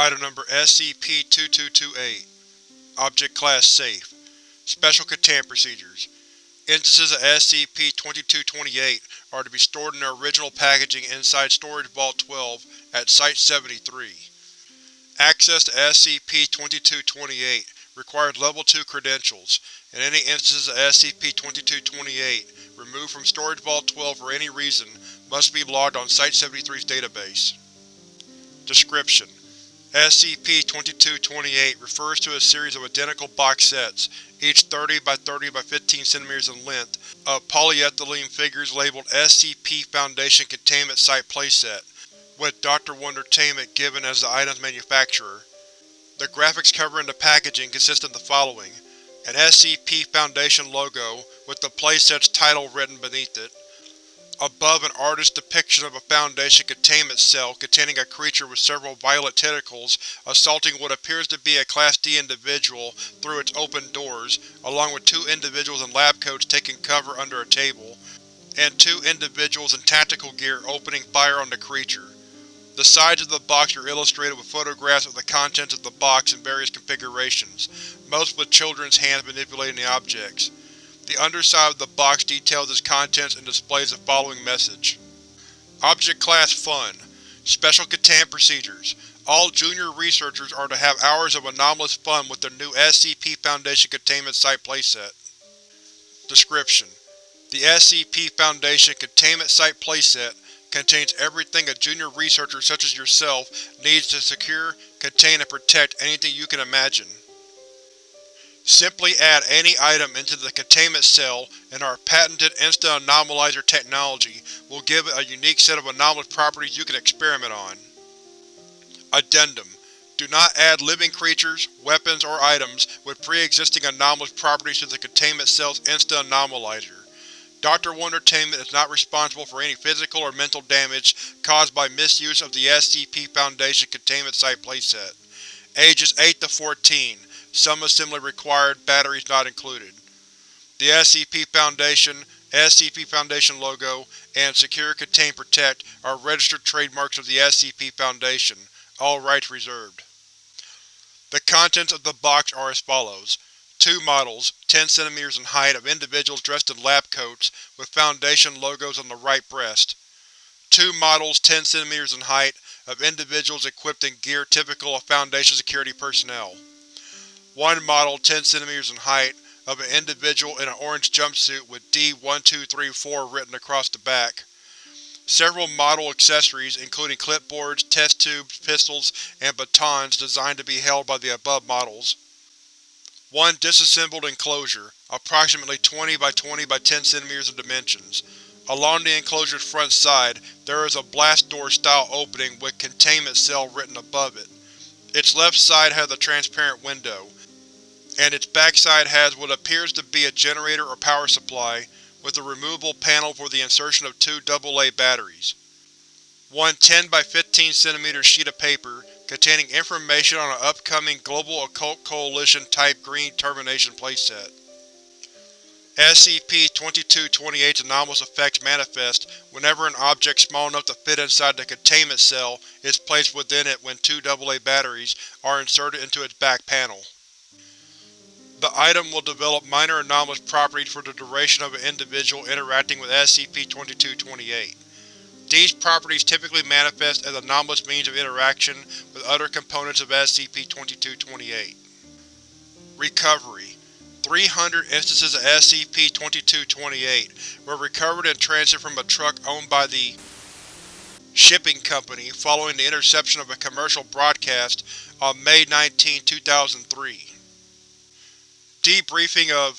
Item Number SCP-2228 Object Class Safe Special Containment Procedures Instances of SCP-2228 are to be stored in their original packaging inside Storage Vault 12 at Site-73. Access to SCP-2228 requires Level 2 credentials, and any instances of SCP-2228 removed from Storage Vault 12 for any reason must be logged on Site-73's database. Description: SCP-2228 refers to a series of identical box sets, each 30 by 30 by 15 cm in length, of polyethylene figures labeled SCP Foundation Containment Site Playset, with Dr. Wondertainment given as the item's manufacturer. The graphics covering the packaging consist of the following: an SCP Foundation logo, with the playset's title written beneath it, Above an artist's depiction of a Foundation containment cell containing a creature with several violet tentacles assaulting what appears to be a Class D individual through its open doors, along with two individuals in lab coats taking cover under a table, and two individuals in tactical gear opening fire on the creature. The sides of the box are illustrated with photographs of the contents of the box in various configurations, most with children's hands manipulating the objects. The underside of the box details its contents and displays the following message. Object Class Fun Special Containment Procedures All junior researchers are to have hours of anomalous fun with their new SCP Foundation Containment Site playset. Description: The SCP Foundation Containment Site playset contains everything a junior researcher such as yourself needs to secure, contain, and protect anything you can imagine. Simply add any item into the containment cell and our patented Instant Anomalizer technology will give it a unique set of anomalous properties you can experiment on. Addendum: Do not add living creatures, weapons, or items with pre-existing anomalous properties to the containment cell's Instant Anomalizer. Dr. Wondertainment is not responsible for any physical or mental damage caused by misuse of the SCP Foundation Containment Site playset. Ages 8 to 14. Some assembly required, batteries not included. The SCP Foundation, SCP Foundation logo, and Secure Contain Protect are registered trademarks of the SCP Foundation, all rights reserved. The contents of the box are as follows. Two models, 10 cm in height, of individuals dressed in lab coats, with Foundation logos on the right breast. Two models, 10 cm in height, of individuals equipped in gear typical of Foundation security personnel. One model 10 cm in height, of an individual in an orange jumpsuit with D-1234 written across the back. Several model accessories, including clipboards, test tubes, pistols, and batons designed to be held by the above models. One disassembled enclosure, approximately 20 by 20 by 10 cm in dimensions. Along the enclosure's front side, there is a blast door style opening with Containment Cell written above it. Its left side has a transparent window, and its backside has what appears to be a generator or power supply, with a removable panel for the insertion of two AA batteries. One 10 by 15 cm sheet of paper containing information on an upcoming Global Occult Coalition Type Green Termination playset. SCP-2228's anomalous effects manifest whenever an object small enough to fit inside the containment cell is placed within it when two AA batteries are inserted into its back panel. The item will develop minor anomalous properties for the duration of an individual interacting with SCP-2228. These properties typically manifest as anomalous means of interaction with other components of SCP-2228. Recovery 300 instances of SCP-2228 were recovered in transit from a truck owned by the Shipping Company following the interception of a commercial broadcast on May 19, 2003. Debriefing of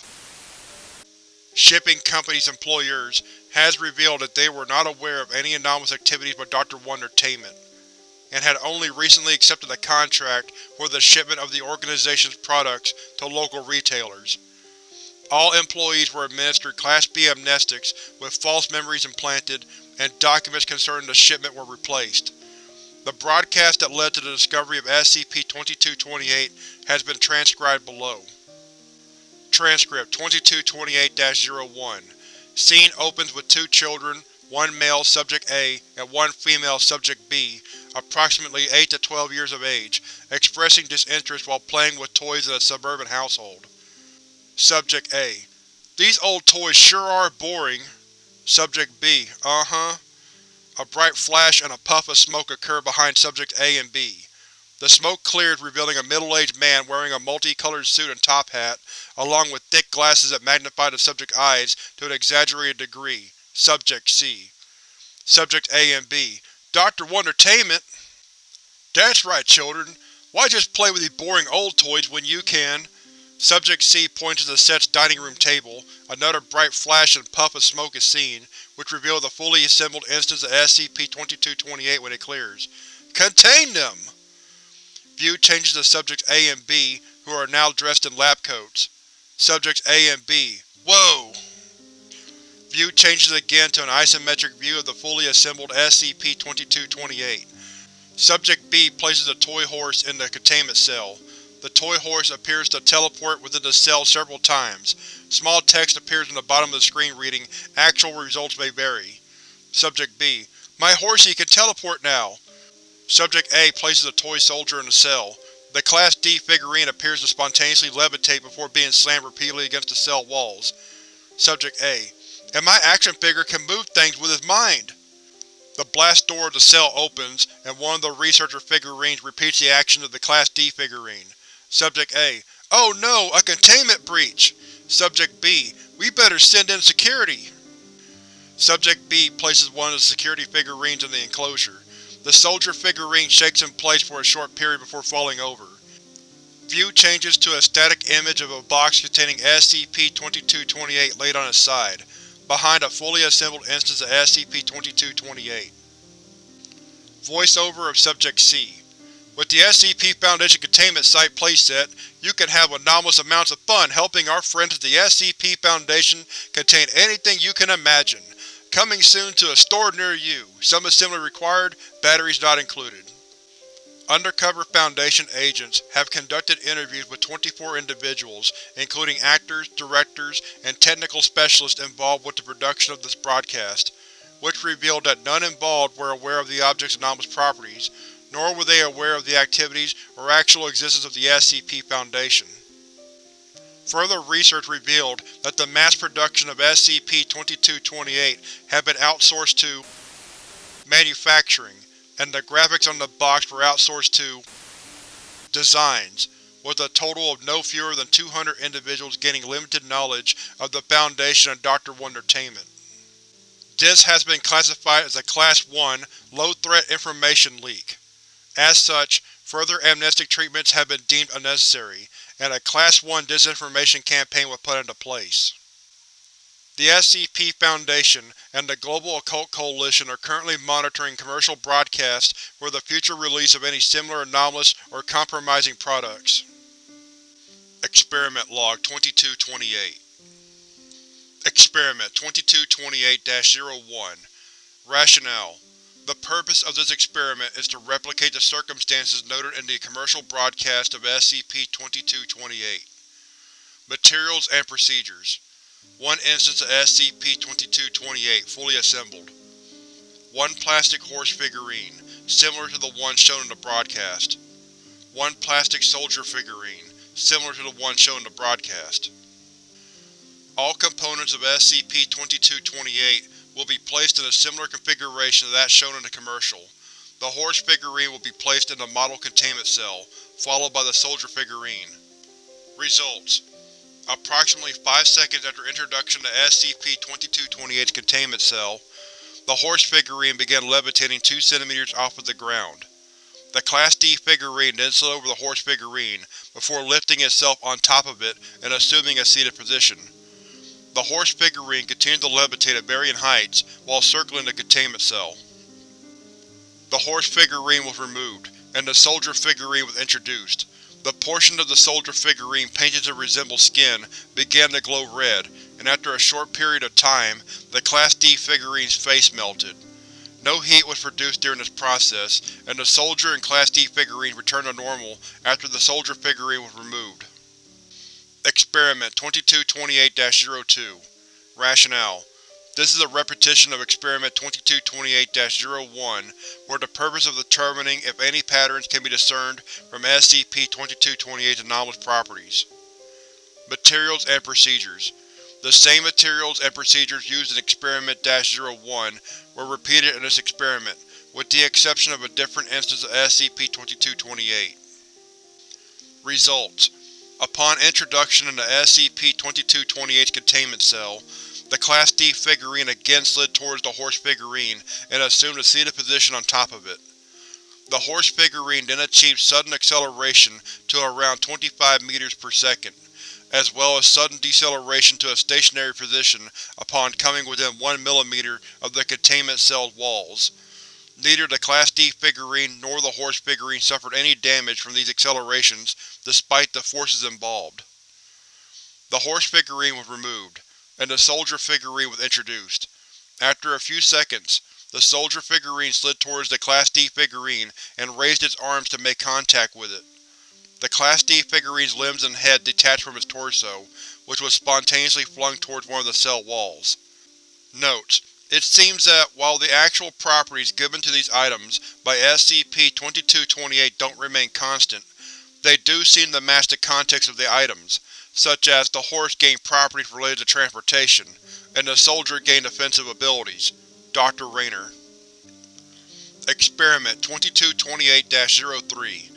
Shipping Company's employers has revealed that they were not aware of any anomalous activities by Dr. Wondertainment, and had only recently accepted a contract for the shipment of the organization's products to local retailers. All employees were administered Class B amnestics with false memories implanted, and documents concerning the shipment were replaced. The broadcast that led to the discovery of SCP-2228 has been transcribed below. Transcript 2228-01 Scene opens with two children, one male Subject A and one female Subject B, approximately 8 to 12 years of age, expressing disinterest while playing with toys in a suburban household. Subject A: These old toys sure are boring. Subject B: Uh-huh. A bright flash and a puff of smoke occur behind Subject A and B. The smoke clears revealing a middle-aged man wearing a multicolored suit and top hat, along with thick glasses that magnify the subject's eyes to an exaggerated degree. Subject C. Subject A and B: Dr. Wondertainment! That's right, children. Why just play with these boring old toys when you can? Subject C points to the set's dining room table. Another bright flash and puff of smoke is seen, which reveals the fully assembled instance of SCP-2228 when it clears. Contain them! View changes to Subjects A and B, who are now dressed in lab coats. Subjects A and B: Whoa! View changes again to an isometric view of the fully assembled SCP-2228. Subject B places a toy horse in the containment cell. The toy horse appears to teleport within the cell several times. Small text appears on the bottom of the screen reading, Actual results may vary. Subject B: My horsey can teleport now! Subject A places a toy soldier in a cell. The Class D figurine appears to spontaneously levitate before being slammed repeatedly against the cell walls. Subject A: And my action figure can move things with his mind! The blast door of the cell opens, and one of the researcher figurines repeats the actions of the Class D figurine. Subject A: Oh no, a containment breach! Subject B: We better send in security! Subject B places one of the security figurines in the enclosure. The soldier figurine shakes in place for a short period before falling over. View changes to a static image of a box containing SCP-2228 laid on its side, behind a fully assembled instance of SCP-2228. Voiceover of Subject C With the SCP Foundation Containment Site playset, you can have anomalous amounts of fun helping our friends at the SCP Foundation contain anything you can imagine. Coming soon to a store near you. Some assembly required, batteries not included. Undercover Foundation agents have conducted interviews with 24 individuals, including actors, directors, and technical specialists involved with the production of this broadcast, which revealed that none involved were aware of the object's anomalous properties, nor were they aware of the activities or actual existence of the SCP Foundation. Further research revealed that the mass production of SCP-2228 had been outsourced to manufacturing, and the graphics on the box were outsourced to designs, with a total of no fewer than 200 individuals gaining limited knowledge of the Foundation and Dr. Wondertainment. This has been classified as a Class 1 Low-Threat Information Leak. As such, further amnestic treatments have been deemed unnecessary, and a Class 1 disinformation campaign was put into place. The SCP Foundation and the Global Occult Coalition are currently monitoring commercial broadcasts for the future release of any similar anomalous or compromising products. Experiment Log 2228 Experiment 2228-01 Rationale The purpose of this experiment is to replicate the circumstances noted in the commercial broadcast of SCP-2228. Materials and Procedures One instance of SCP-2228 fully assembled. One plastic horse figurine, similar to the one shown in the broadcast. One plastic soldier figurine, similar to the one shown in the broadcast. All components of SCP-2228 will be placed in a similar configuration to that shown in the commercial. The horse figurine will be placed in the model containment cell, followed by the soldier figurine. Results: Approximately 5 seconds after introduction to SCP-2228's containment cell, the horse figurine began levitating 2 cm off of the ground. The Class D figurine then slid over the horse figurine, before lifting itself on top of it and assuming a seated position. The horse figurine continued to levitate at varying heights while circling the containment cell. The horse figurine was removed, and the soldier figurine was introduced. The portion of the soldier figurine painted to resemble skin began to glow red, and after a short period of time, the Class D figurine's face melted. No heat was produced during this process, and the soldier and Class D figurine returned to normal after the soldier figurine was removed. Experiment 2228-02 Rationale: This is a repetition of Experiment 2228-01, where the purpose of determining if any patterns can be discerned from SCP-2228's anomalous properties. Materials and Procedures The same materials and procedures used in Experiment-01 were repeated in this experiment, with the exception of a different instance of SCP-2228. Results Upon introduction into SCP-2228's containment cell, the Class D figurine again slid towards the horse figurine and assumed a seated position on top of it. The horse figurine then achieved sudden acceleration to around 25 meters per second, as well as sudden deceleration to a stationary position upon coming within 1 mm of the containment cell's walls. Neither the Class D figurine nor the horse figurine suffered any damage from these accelerations despite the forces involved. The horse figurine was removed, and the soldier figurine was introduced. After a few seconds, the soldier figurine slid towards the Class D figurine and raised its arms to make contact with it. The Class D figurine's limbs and head detached from its torso, which was spontaneously flung towards one of the cell walls. Notes: It seems that, while the actual properties given to these items by SCP-2228 don't remain constant, they do seem to match the context of the items, such as the horse gained properties related to transportation, and the soldier gained offensive abilities. Dr. Rayner Experiment 2228-03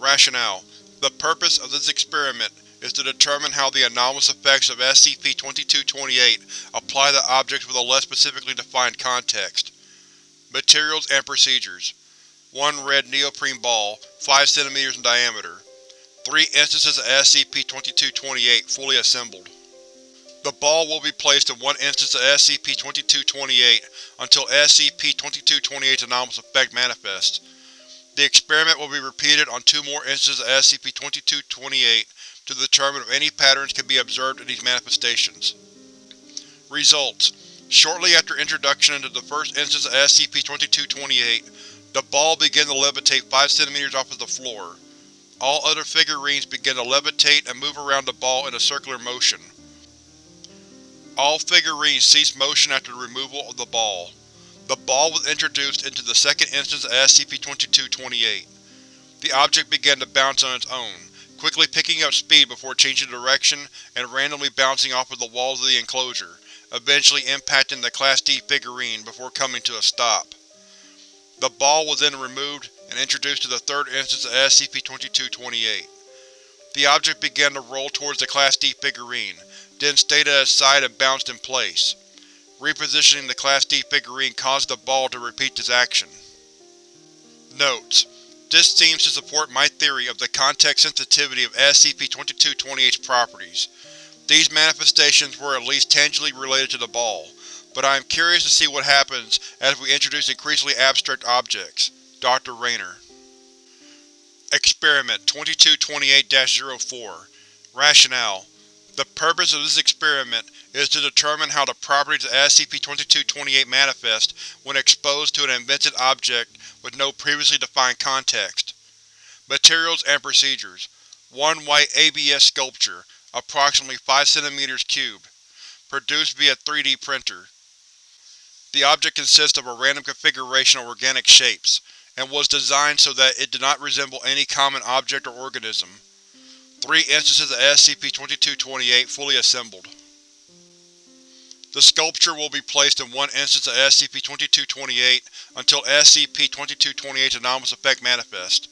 Rationale: The purpose of this experiment is to determine how the anomalous effects of SCP-2228 apply to objects with a less specifically defined context. Materials and Procedures 1 red neoprene ball, 5 cm in diameter. Three instances of SCP-2228 fully assembled. The ball will be placed in one instance of SCP-2228 until SCP-2228's anomalous effect manifests. The experiment will be repeated on two more instances of SCP-2228 to determine if any patterns can be observed in these manifestations. Results: Shortly after introduction into the first instance of SCP-2228, the ball began to levitate 5 cm off of the floor. All other figurines began to levitate and move around the ball in a circular motion. All figurines ceased motion after the removal of the ball. The ball was introduced into the second instance of SCP-2228. The object began to bounce on its own, quickly picking up speed before changing direction and randomly bouncing off of the walls of the enclosure, eventually impacting the Class D figurine before coming to a stop. The ball was then removed and introduced to the third instance of SCP-2228. The object began to roll towards the Class D figurine, then stayed at its side and bounced in place. Repositioning the Class D figurine caused the ball to repeat this action. Notes: This seems to support my theory of the context sensitivity of SCP-2228's properties. These manifestations were at least tangibly related to the ball, but I am curious to see what happens as we introduce increasingly abstract objects. Dr. Rayner Experiment 2228-04 Rationale: The purpose of this experiment is to determine how the properties of SCP-2228 manifest when exposed to an invented object with no previously defined context. Materials and Procedures 1 white ABS sculpture, approximately 5 cm cubed. Produced via 3D printer. The object consists of a random configuration of organic shapes, and was designed so that it did not resemble any common object or organism. Three instances of SCP-2228 fully assembled. The sculpture will be placed in one instance of SCP-2228 until SCP-2228's anomalous effect manifests.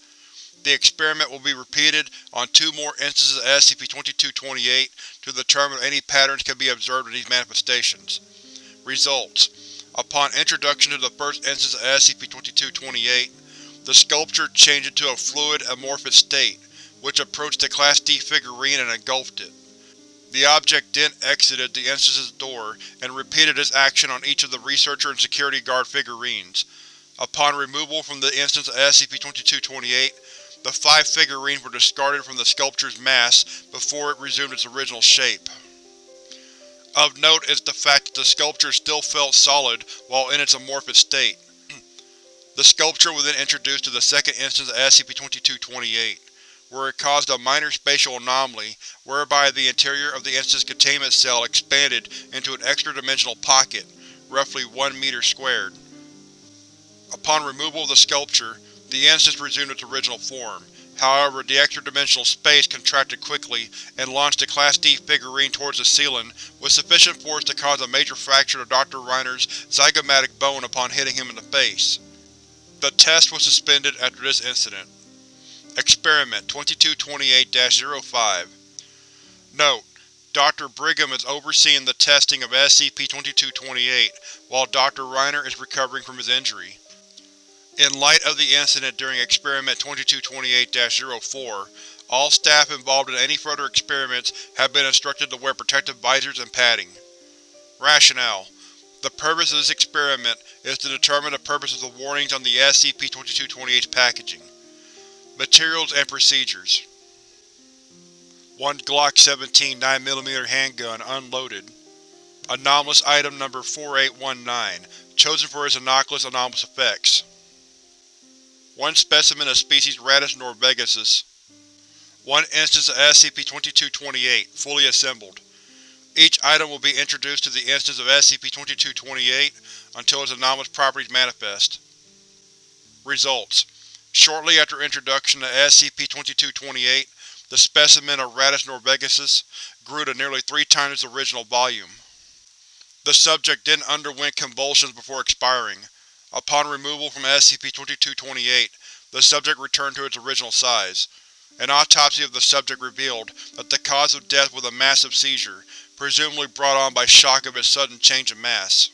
The experiment will be repeated on two more instances of SCP-2228 to determine if any patterns can be observed in these manifestations. Results: Upon introduction to the first instance of SCP-2228, the sculpture changed into a fluid, amorphous state, which approached the Class D figurine and engulfed it. The object then exited the instance's door and repeated this action on each of the Researcher and Security Guard figurines. Upon removal from the instance of SCP-2228, the five figurines were discarded from the sculpture's mass before it resumed its original shape. Of note is the fact that the sculpture still felt solid while in its amorphous state. The sculpture was then introduced to the second instance of SCP-2228, where it caused a minor spatial anomaly whereby the interior of the instance containment cell expanded into an extra-dimensional pocket, roughly 1 meter squared. Upon removal of the sculpture, the instance resumed its original form. However, the extra-dimensional space contracted quickly and launched the Class D figurine towards the ceiling with sufficient force to cause a major fracture to Dr. Reiner's zygomatic bone upon hitting him in the face. The test was suspended after this incident. Experiment 2228-05 Note: Dr. Brigham is overseeing the testing of SCP-2228, while Dr. Reiner is recovering from his injury. In light of the incident during Experiment 2228-04, all staff involved in any further experiments have been instructed to wear protective visors and padding. Rationale: The purpose of this experiment is to determine the purpose of the warnings on the SCP-2228's packaging. Materials and Procedures one Glock 17 9mm handgun, unloaded. Anomalous Item Number 4819, chosen for its innocuous anomalous effects. One specimen of species Rattus norvegicus. One instance of SCP-2228, fully assembled. Each item will be introduced to the instance of SCP-2228 until its anomalous properties manifest. Results: Shortly after introduction to SCP-2228, the specimen of Rattus norvegicus grew to nearly three times its original volume. The subject then underwent convulsions before expiring. Upon removal from SCP-2228, the subject returned to its original size. An autopsy of the subject revealed that the cause of death was a massive seizure, presumably brought on by shock of its sudden change of mass.